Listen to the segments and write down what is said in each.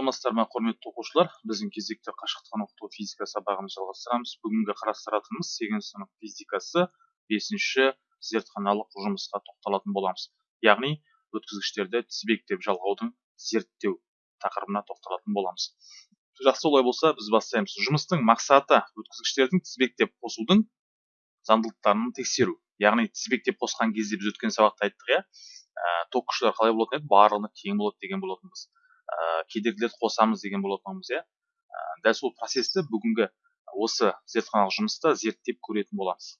саламатсыздар ма құрметті оқушылар? Біздің кезекті қашықтықтан оқыту физика сабағымызды жалғастырамыз. Бүгінгі қарастыратынымыз сегізінші сынып физикасы бесінші зертханалық жұмысқа тоқталатын боламыз. Яғни өткізгіштерді тізбектеп жалғаудың зерттеу тақырыбына тоқталатын боламыз. Жақсы олай болса біз бастаймыз. Жұмыстың мақсаты өткізгіштердің тізбектеп қосудың заңдылықтарын тексеру. Яғни тізбектеп қосқан кезде біз өткен сабақта айттық иә? Ток күштері қалай болатын еді? Барлығына тең болады деген болатынбыз. Ә, кедергілерді қосамыз деген болатынбыз иә. Ә, дәл сол процесті бүгінгі осы зертханалық жұмыста зерттеп көретін боламыз.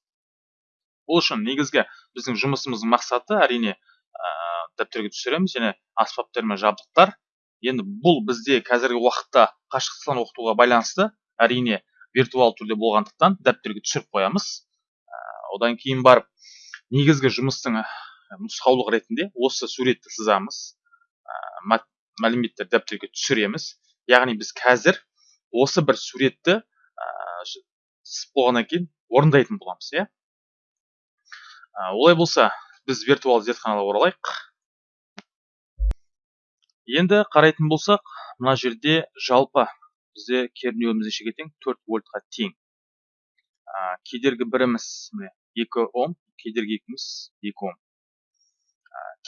Ол үшін негізгі біздің жұмысымыздың мақсаты әрине ә, дәптерге түсіреміз және аспаптар мен жабдықтар. Енді бұл бізде қазіргі уақытта қашықтықтан оқытуға байланысты әрине виртуал түрде болғандықтан дәптерге түсіріп қоямыз. Ә, одан кейін барып негізгі жұмыстың нұсқаулық ретінде осы суретті сызамыз. Мәліметтер дәптерге түсіреміз. Яғни біз қазір осы бір суретті сызып болғаннан кейін орындайтын боламыз иә? Олай болса біз виртуалды зертханаға оралайық. Енді қарайтын болсақ мына жерде жалпы бізде кернеуіміз нешеге тең төрт вольтқа тең. Кедергі біріміз міне екі ом кедергі екіміз екі ом.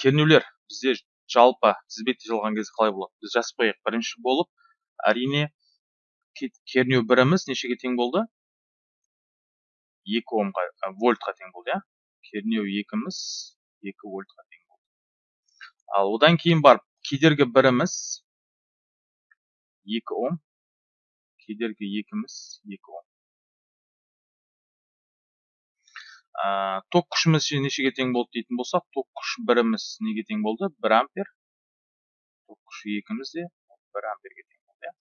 Кернеулер бізде жалпы тізбекте жазылған кезде қалай болады? Біз жазып қояйық бірінші болып әрине кернеу біріміз нешеге тең болды? Екі омға вольтқа тең болды иә? Кернеу екіміз екі вольтқа тең болды. Ал одан кейін барып кедергі біріміз екі ом кедергі екіміз екі ом. Ә, ток күшіміз нешеге тең болды дейтін болсақ ток күш біріміз неге тең болды? бір ампер. Ток күші екіміз де бір амперге тең болды иә.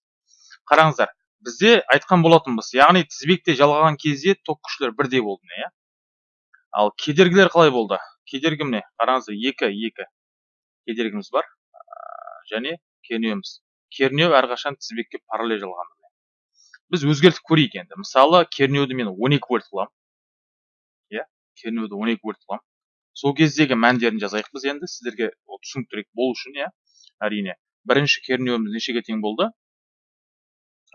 Қараңыздар бізде айтқан болатынбыз яғни тізбекте жалғаған кезде ток күштер бірдей болды иә. Ал кедергілер қалай болды? Кедергі міне қараңыздар екі екі кедергіміз бар және кернеуіміз. Кернеу әрқашан тізбекке параллель жалған біз өзгертіп көрейік енді. Мысалы кернеуді мен 12 вольт қыламын кернеуді он екі қыламын сол кездегі мәндерін жазайық біз енді сіздерге түсініктірек болу үшін иә. Әрине бірінші кернеуіміз нешеге тең болды?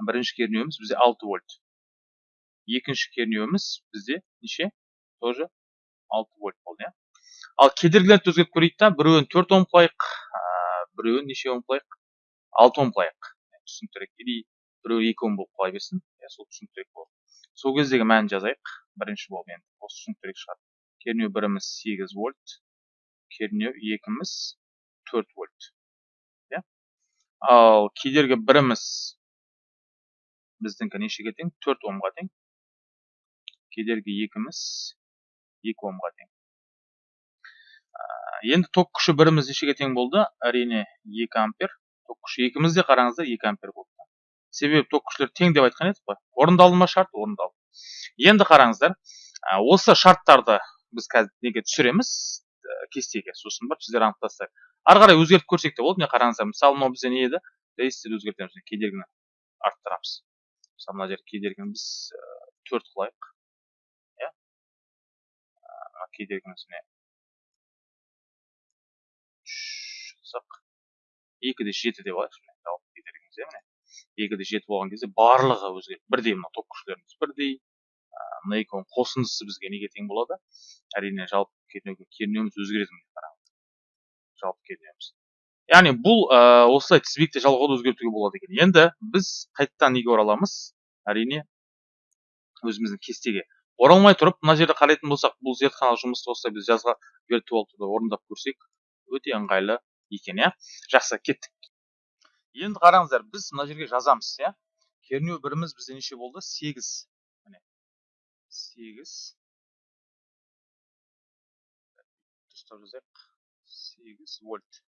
Бірінші кернеуіміз бізде алты вольт. Екінші кернеуіміз бізде неше? Тоже алты вольт болды иә. Ал кедергілерді өзгертіп көрейік та біреуін төрт ом қылайық біреуін неше ом қылайық алты ом қылайық түсініктірек. Или біреуі екі ом болып қала берсін иә сол түсініктірек болады сол кездегі мәнін жазайық. Бірінші болып енді. Осы түсініктірек шығар. Кернеу біріміз 8 вольт кернеу екіміз 4 вольт. Иә? Ал кедергі біріміз біздіңкі нешеге тең? 4 омға тең. Кедергі екіміз 2 омға тең. Енді ток күші біріміз нешеге тең болды? Әрине 2 ампер. Ток күші екіміз де қараңыздар 2 ампер болды. Себебі ток күштері тең деп айтқан едік қой. Орындалды ма шарт орындалды енді қараңыздар осы шарттарды біз қазір неге түсіреміз? Кестеге сосын барып сіздер анықтасыздар ары қарай өзгертіп көрсек те болады міне қараңыздар мысалы мынау бізде не еді? Резисторды өзгертеміз. Кедергіні арттырамыз. Мысалы мына жерде кедергіні біз төрт қылайық. Иә? Кедергіміз міне үш қылсақ екі де жеті деп алайықшы кедергіміз иә міне? Екі де жеті болған кезде барлығы өзгереді бірдей мына ток күштеріміз бірдей мына екеуінің қосындысы бізге неге тең болады? Әрине жалпы кернеуіміз өзгереді қараңыз жалпы кернеуіміз. Яғни бұл ә, осылай тізбекте жалғауды өзгертуге болады екен. Енді біз қайтадан неге ораламыз? Әрине өзіміздің кестеге. Оралмай тұрып мына жерде қарайтын болсақ бұл зертханалық жұмысты осылай біз жазға виртуал түрде орындап көрсек өте ыңғайлы екен иә? Жақсы кеттік. Енді қараңыздар біз мына жерге жазамыз иә? Кернеу біріміз бізде неше болды? Сегіз. Сегіз. Дұрыстап жазайық. Сегіз вольт.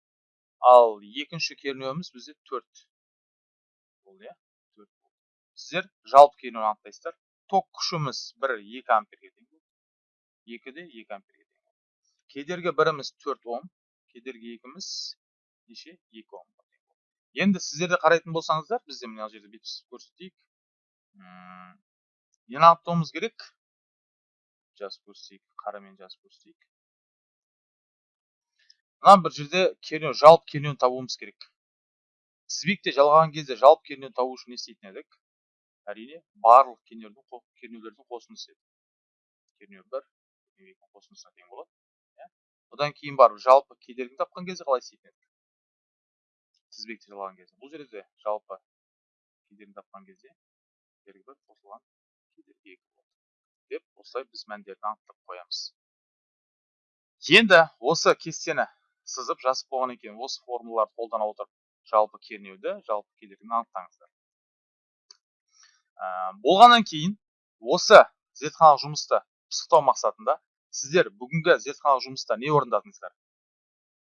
Ал екінші кернеуіміз бізде төрт болды иә? Төрт сіздер жалпы кернеуін анықтайсыздар. Ток күшіміз бір екі амперге тең болды. Екі де екі амперге тең кедергі біріміз төрт ом кедергі екіміз неше? Екі ом енді сіздер де қарайтын болсаңыздар бізде мына жерде бүйтіп көрсетейік. Нені анықтауымыз керек? Жазып көрсетейік қарамен жазып көрсетейік. Мына бір жерде кернеу жалпы кернеуін табуымыз керек. Тізбекте жалған кезде жалпы кернеуді табу үшін не істейтін едік? Әрине барлық кернеудің қо- кернеулердің қосындысы еді кернеу бір кернеу қосындысына тең болады иә. Одан кейін барып жалпы кедергіні тапқан кезде қалай істейтін едік? Тізбекте жалған кезде. Бұл жерде де жалпы кедергіні тапқан кезде кедергі бір қосылған кедергі екі деп осылай біз мәндерін анықтап қоямыз. Енді осы кестені сызып жазып болғаннан кейін осы формулаларды қолдана отырып жалпы кернеуді жалпы кедергіні анықтаңыздар. Ә, болғаннан кейін осы зертханалық жұмысты пысықтау мақсатында сіздер бүгінгі зертханалық жұмыста не орындадыңыздар?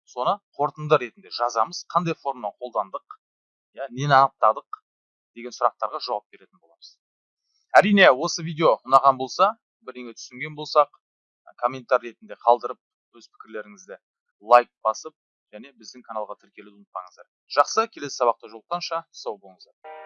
Соны қорытынды ретінде жазамыз. Қандай формуланы қолдандық иә нені анықтадық деген сұрақтарға жауап беретін боламыз. Әрине осы видео ұнаған болса бірдеңе түсінген болсақ комментарий ретінде қалдырып өз пікірлеріңізді лайк басып және біздің каналға тіркелуді ұмытпаңыздар. Жақсы келесі сабақта жолыққанша сау болыңыздар.